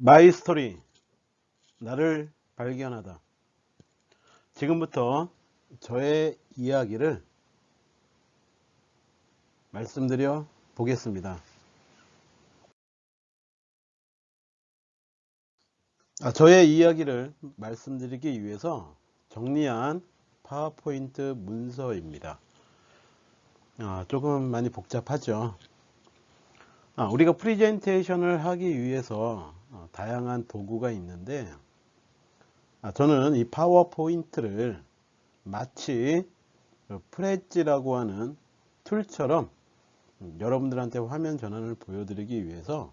My Story 나를 발견하다. 지금부터 저의 이야기를 말씀드려 보겠습니다. 아, 저의 이야기를 말씀드리기 위해서 정리한 파워포인트 문서입니다. 아, 조금 많이 복잡하죠? 아, 우리가 프리젠테이션을 하기 위해서 어, 다양한 도구가 있는데 아, 저는 이 파워포인트를 마치 프레지라고 하는 툴처럼 여러분들한테 화면 전환을 보여드리기 위해서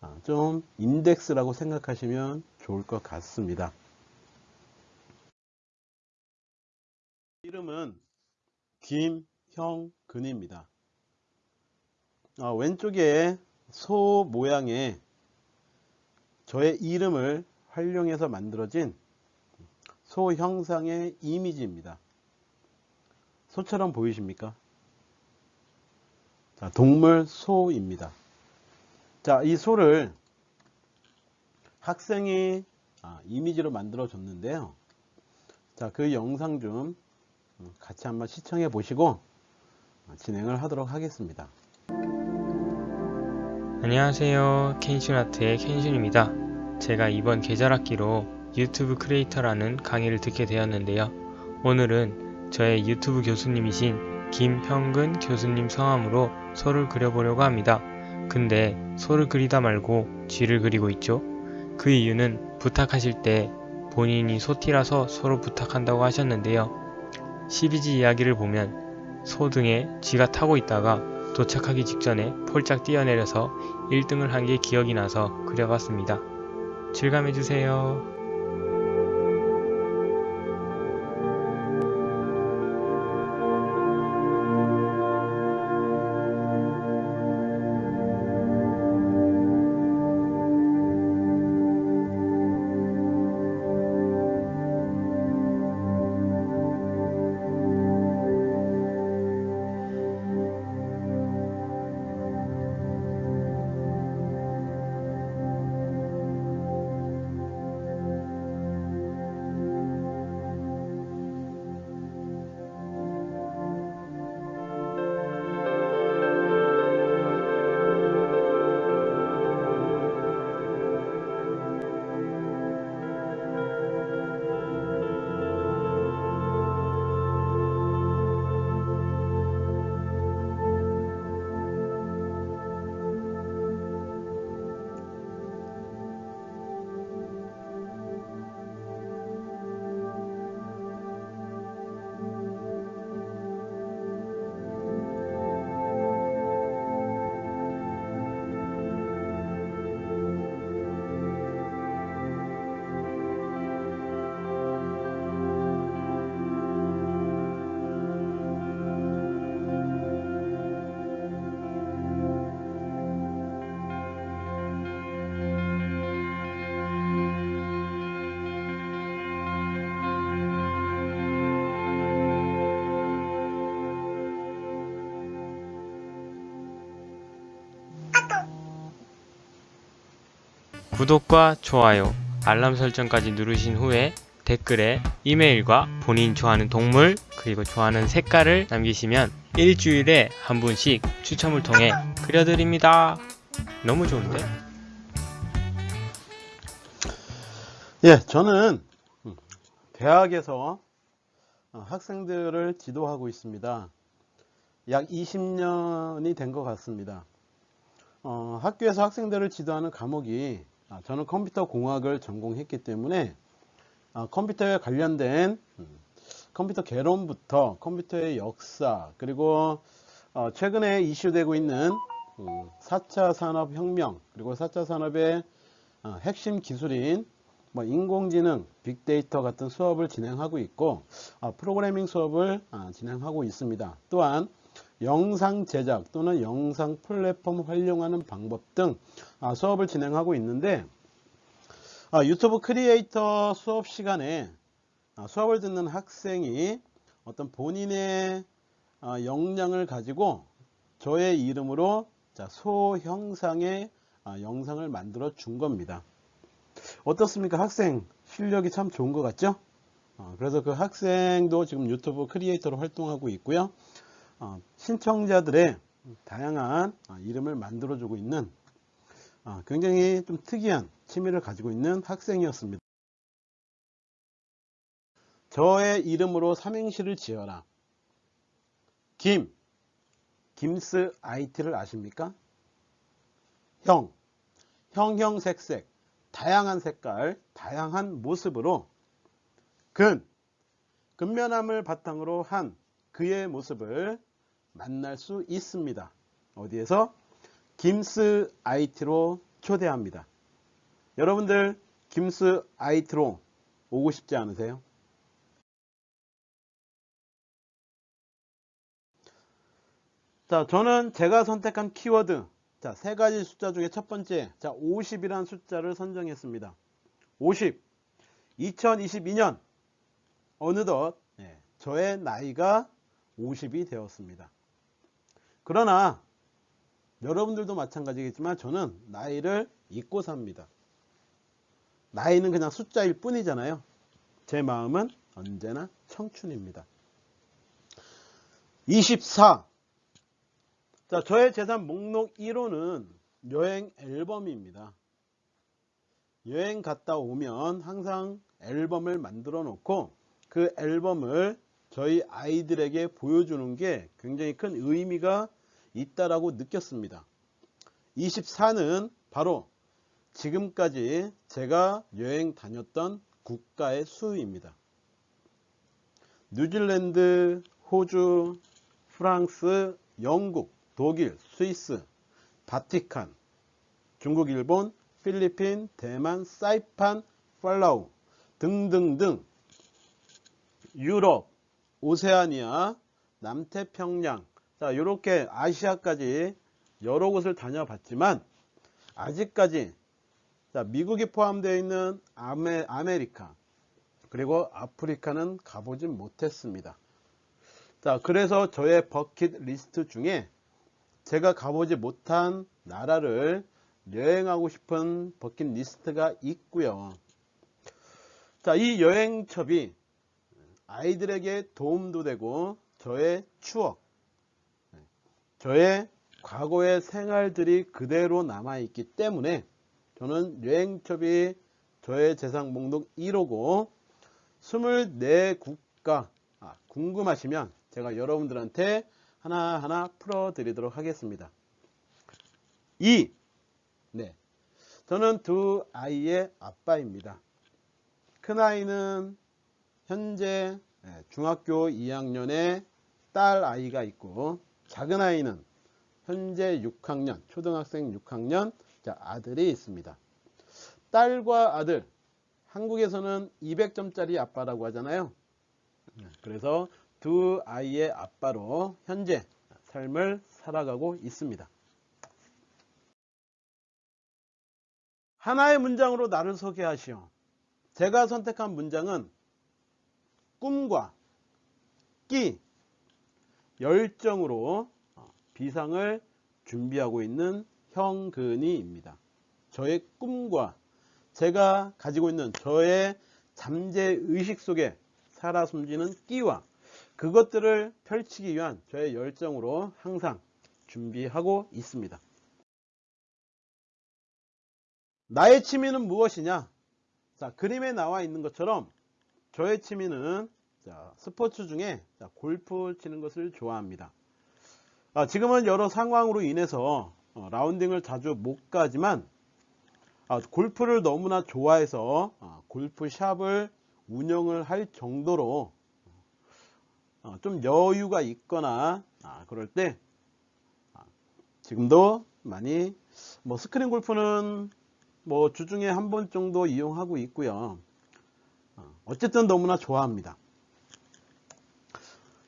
아, 좀 인덱스라고 생각하시면 좋을 것 같습니다. 이름은 김형근입니다. 아, 왼쪽에 소 모양의 저의 이름을 활용해서 만들어진 소 형상의 이미지입니다. 소처럼 보이십니까? 자, 동물 소입니다. 자, 이 소를 학생이 아, 이미지로 만들어 줬는데요. 자, 그 영상 좀 같이 한번 시청해 보시고 진행을 하도록 하겠습니다. 안녕하세요. 켄슈나트의 켄슈입니다. 제가 이번 계절학기로 유튜브 크리에이터라는 강의를 듣게 되었는데요. 오늘은 저의 유튜브 교수님이신 김형근 교수님 성함으로 소를 그려보려고 합니다. 근데 소를 그리다 말고 쥐를 그리고 있죠. 그 이유는 부탁하실 때 본인이 소티라서 소로 부탁한다고 하셨는데요. 12지 이야기를 보면 소 등에 쥐가 타고 있다가 도착하기 직전에 폴짝 뛰어내려서 1등을 한 게 기억이 나서 그려봤습니다. 즐감해주세요. 구독과 좋아요, 알람 설정까지 누르신 후에 댓글에 이메일과 본인 좋아하는 동물 그리고 좋아하는 색깔을 남기시면 일주일에 한 분씩 추첨을 통해 그려드립니다. 너무 좋은데? 예, 저는 대학에서 학생들을 지도하고 있습니다. 약 20년이 된 것 같습니다. 어, 학교에서 학생들을 지도하는 과목이 아, 저는 컴퓨터 공학을 전공했기 때문에 아, 컴퓨터에 관련된 음, 컴퓨터 개론부터 컴퓨터의 역사 그리고 어, 최근에 이슈되고 있는 4차 음, 산업혁명 그리고 4차 산업의 어, 핵심 기술인 뭐 인공지능, 빅데이터 같은 수업을 진행하고 있고 아, 프로그래밍 수업을 진행하고 있습니다. 또한 영상 제작 또는 영상 플랫폼 활용하는 방법 등 아, 수업을 진행하고 있는데 아, 유튜브 크리에이터 수업 시간에 아, 수업을 듣는 학생이 어떤 본인의 역량을 가지고 저의 이름으로 소 형상의 영상을 만들어 준 겁니다. 어떻습니까? 학생 실력이 참 좋은 것 같죠? 어, 그래서 그 학생도 지금 유튜브 크리에이터로 활동하고 있고요. 어, 신청자들의 다양한 어, 이름을 만들어주고 있는 어, 굉장히 좀 특이한 취미를 가지고 있는 학생이었습니다. 저의 이름으로 삼행시를 지어라. 김, 김스 IT를 아십니까? 형, 형형색색, 다양한 색깔, 다양한 모습으로 근, 근면함을 바탕으로 한 그의 모습을 만날 수 있습니다. 어디에서? 김스 IT로 초대합니다. 여러분들 김스 IT로 오고 싶지 않으세요? 자, 저는 제가 선택한 키워드, 자, 세 가지 숫자 중에 첫 번째, 자, 50이라는 숫자를 선정했습니다. 50. 2022년, 어느덧, 예, 저의 나이가 50이 되었습니다. 그러나, 여러분들도 마찬가지겠지만, 저는 나이를 잊고 삽니다. 나이는 그냥 숫자일 뿐이잖아요. 제 마음은 언제나 청춘입니다. 24. 자, 저의 재산 목록 1호는 여행 앨범입니다. 여행 갔다 오면 항상 앨범을 만들어 놓고 그 앨범을 저희 아이들에게 보여주는 게 굉장히 큰 의미가 있다라고 느꼈습니다. 24는 바로 지금까지 제가 여행 다녔던 국가의 수입니다. 뉴질랜드, 호주, 프랑스, 영국, 독일, 스위스, 바티칸, 중국, 일본, 필리핀, 대만, 사이판, 팔라우 등등등 유럽, 오세아니아, 남태평양 자 이렇게 아시아까지 여러 곳을 다녀봤지만 아직까지 자, 미국이 포함되어 있는 아메, 아메리카 그리고 아프리카는 가보진 못했습니다. 자, 그래서 저의 버킷 리스트 중에 제가 가보지 못한 나라를 여행하고 싶은 버킷 리스트가 있고요. 자, 이 여행첩이 아이들에게 도움도 되고 저의 추억, 저의 과거의 생활들이 그대로 남아있기 때문에 저는 여행첩이 저의 재산 목록 1호고 24국가 아, 궁금하시면 제가 여러분들한테 하나하나 풀어 드리도록 하겠습니다. 2. 네. 저는 두 아이의 아빠입니다. 큰아이는 현재 네, 중학교 2학년의 딸 아이가 있고 작은 아이는 현재 6학년, 초등학생 6학년 아들이 있습니다. 딸과 아들, 한국에서는 200점짜리 아빠라고 하잖아요. 네, 그래서 두 아이의 아빠로 현재 삶을 살아가고 있습니다. 하나의 문장으로 나를 소개하시오. 제가 선택한 문장은 꿈과 끼, 열정으로 비상을 준비하고 있는 형근이입니다. 저의 꿈과 제가 가지고 있는 저의 잠재의식 속에 살아 숨지는 끼와 그것들을 펼치기 위한 저의 열정으로 항상 준비하고 있습니다. 나의 취미는 무엇이냐? 자, 그림에 나와 있는 것처럼 저의 취미는 자, 스포츠 중에 자, 골프 치는 것을 좋아합니다. 아, 지금은 여러 상황으로 인해서 어, 라운딩을 자주 못 가지만 아, 골프를 너무나 좋아해서 아, 골프샵을 운영을 할 정도로 어, 좀 여유가 있거나 아, 그럴 때 아, 지금도 많이 뭐 스크린 골프는 뭐 주중에 한 번 정도 이용하고 있고요. 어, 어쨌든 너무나 좋아합니다.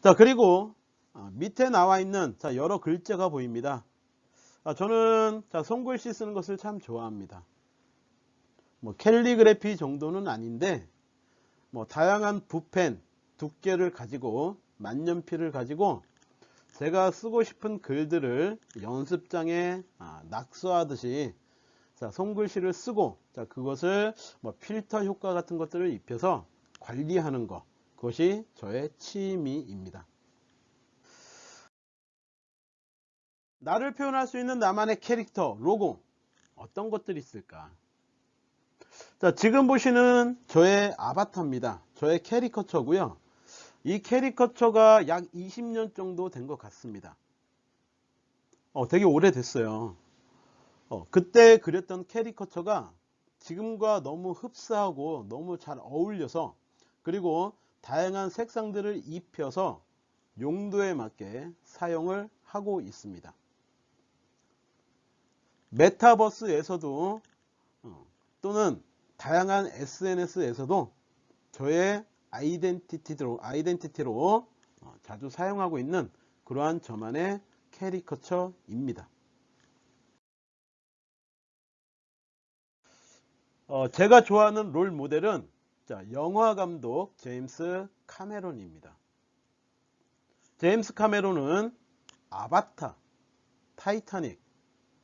자 그리고 아, 밑에 나와 있는 자, 여러 글자가 보입니다. 아, 저는 자, 손글씨 쓰는 것을 참 좋아합니다. 뭐 캘리그래피 정도는 아닌데 뭐 다양한 붓펜 두께를 가지고 만년필을 가지고 제가 쓰고 싶은 글들을 연습장에 아, 낙서하듯이 자, 손글씨를 쓰고 자, 그것을 뭐 필터 효과 같은 것들을 입혀서 관리하는 것. 그것이 저의 취미입니다. 나를 표현할 수 있는 나만의 캐릭터, 로고 어떤 것들이 있을까? 자, 지금 보시는 저의 아바타입니다. 저의 캐리커처고요. 이 캐리커처가 약 20년 정도 된 것 같습니다. 어, 되게 오래됐어요. 어, 그때 그렸던 캐리커처가 지금과 너무 흡사하고 너무 잘 어울려서 그리고 다양한 색상들을 입혀서 용도에 맞게 사용을 하고 있습니다. 메타버스에서도 어, 또는 다양한 SNS에서도 저의 아이덴티티로, 아이덴티티로 어, 자주 사용하고 있는 그러한 저만의 캐리커처입니다. 어, 제가 좋아하는 롤 모델은 자, 영화 감독 제임스 카메론입니다. 제임스 카메론은 아바타, 타이타닉,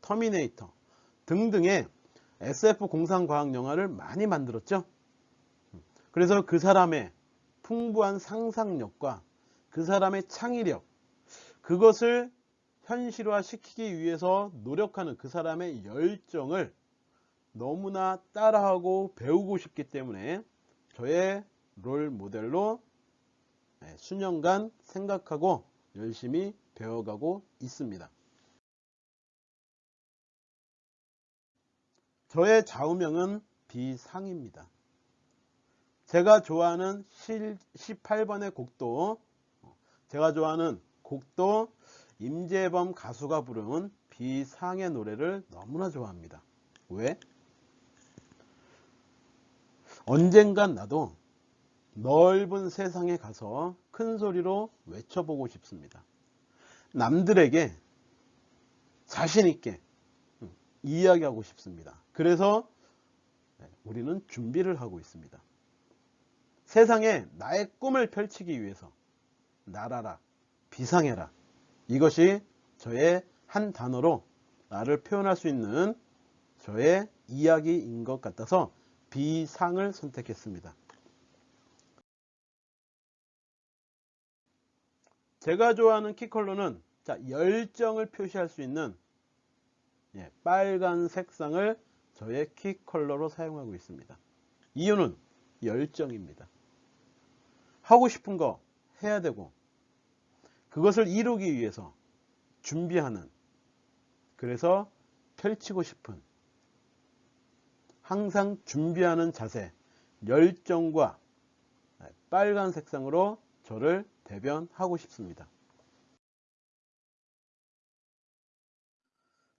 터미네이터 등등의 SF 공상과학 영화를 많이 만들었죠. 그래서 그 사람의 풍부한 상상력과 그 사람의 창의력, 그것을 현실화 시키기 위해서 노력하는 그 사람의 열정을 너무나 따라하고 배우고 싶기 때문에 저의 롤 모델로 네, 수년간 생각하고 열심히 배워가고 있습니다. 저의 좌우명은 비상입니다. 제가 좋아하는 18번의 곡도 제가 좋아하는 곡도 임재범 가수가 부른 비상의 노래를 너무나 좋아합니다. 왜? 언젠간 나도 넓은 세상에 가서 큰 소리로 외쳐보고 싶습니다. 남들에게 자신있게 이야기하고 싶습니다. 그래서 네, 우리는 준비를 하고 있습니다. 세상에 나의 꿈을 펼치기 위해서 날아라, 비상해라. 이것이 저의 한 단어로 나를 표현할 수 있는 저의 이야기인 것 같아서 비상을 선택했습니다. 제가 좋아하는 키 컬러는 자, 열정을 표시할 수 있는 예, 빨간 색상을 저의 키 컬러로 사용하고 있습니다. 이유는 열정입니다. 하고 싶은 거 해야 되고 그것을 이루기 위해서 준비하는 그래서 펼치고 싶은 항상 준비하는 자세 열정과 빨간 색상으로 저를 대변하고 싶습니다.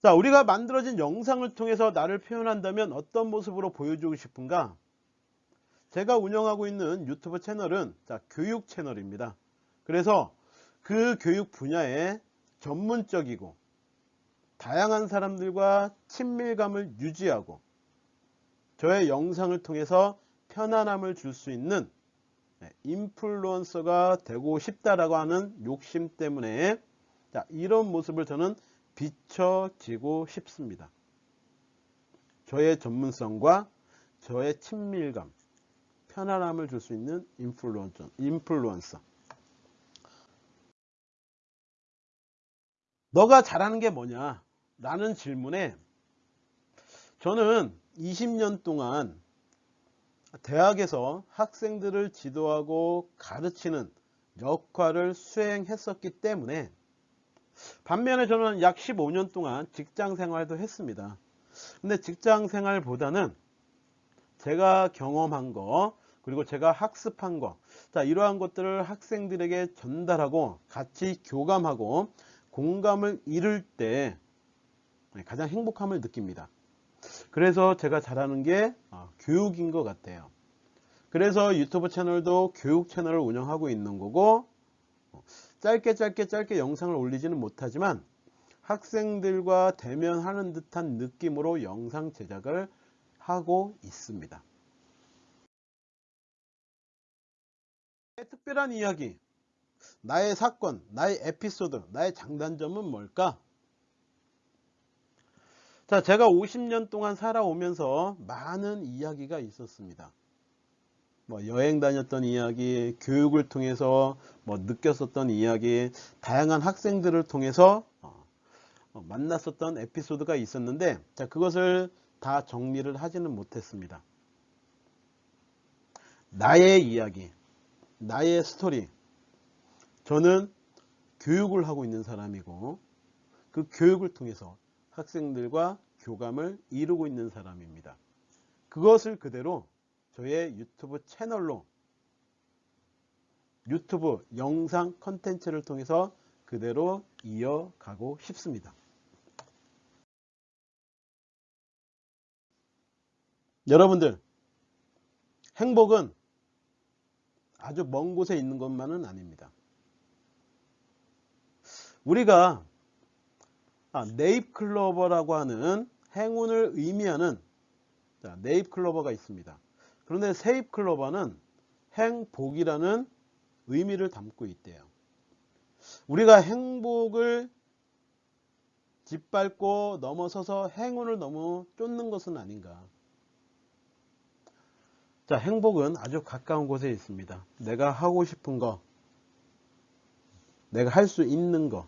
자, 우리가 만들어진 영상을 통해서 나를 표현한다면 어떤 모습으로 보여주고 싶은가? 제가 운영하고 있는 유튜브 채널은 자, 교육 채널입니다. 그래서 그 교육 분야에 전문적이고 다양한 사람들과 친밀감을 유지하고 저의 영상을 통해서 편안함을 줄 수 있는 네, 인플루언서가 되고 싶다라고 하는 욕심 때문에 자, 이런 모습을 저는 비춰지고 싶습니다. 저의 전문성과 저의 친밀감, 편안함을 줄 수 있는 인플루언서, 인플루언서. 너가 잘하는 게 뭐냐? 라는 질문에 저는 20년 동안 대학에서 학생들을 지도하고 가르치는 역할을 수행했었기 때문에 반면에 저는 약 15년 동안 직장 생활도 했습니다. 근데 직장 생활보다는 제가 경험한 거 그리고 제가 학습한 거 자, 이러한 것들을 학생들에게 전달하고 같이 교감하고 공감을 이룰 때 가장 행복함을 느낍니다. 그래서 제가 잘하는 게 어, 교육인 것 같아요. 그래서 유튜브 채널도 교육 채널을 운영하고 있는 거고 짧게 짧게 짧게 영상을 올리지는 못하지만 학생들과 대면하는 듯한 느낌으로 영상 제작을 하고 있습니다. 특별한 이야기, 나의 사건, 나의 에피소드, 나의 장단점은 뭘까? 자, 제가 50년 동안 살아오면서 많은 이야기가 있었습니다. 뭐 여행 다녔던 이야기, 교육을 통해서 뭐 느꼈었던 이야기, 다양한 학생들을 통해서 어, 어, 만났었던 에피소드가 있었는데, 자, 그것을 다 정리를 하지는 못했습니다. 나의 이야기, 나의 스토리. 저는 교육을 하고 있는 사람이고, 그 교육을 통해서 학생들과 교감을 이루고 있는 사람입니다. 그것을 그대로 저의 유튜브 채널로 유튜브 영상 컨텐츠를 통해서 그대로 이어가고 싶습니다. 여러분들, 행복은 아주 먼 곳에 있는 것만은 아닙니다. 우리가 아, 네잎클로버라고 하는 행운을 의미하는 자, 네잎클로버가 있습니다. 그런데 세잎클로버는 행복이라는 의미를 담고 있대요. 우리가 행복을 짓밟고 넘어서서 행운을 너무 쫓는 것은 아닌가. 자, 행복은 아주 가까운 곳에 있습니다. 내가 하고 싶은 거, 내가 할 수 있는 거,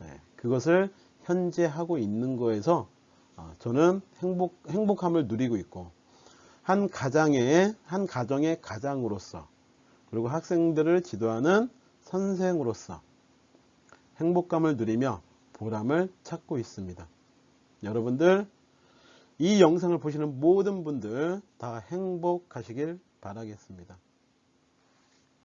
네, 그것을 현재 하고 있는 거에서 어, 저는 행복, 행복함을 누리고 있고, 한 가장의, 한 가정의 가장으로서, 그리고 학생들을 지도하는 선생으로서 행복감을 누리며 보람을 찾고 있습니다. 여러분들, 이 영상을 보시는 모든 분들 다 행복하시길 바라겠습니다.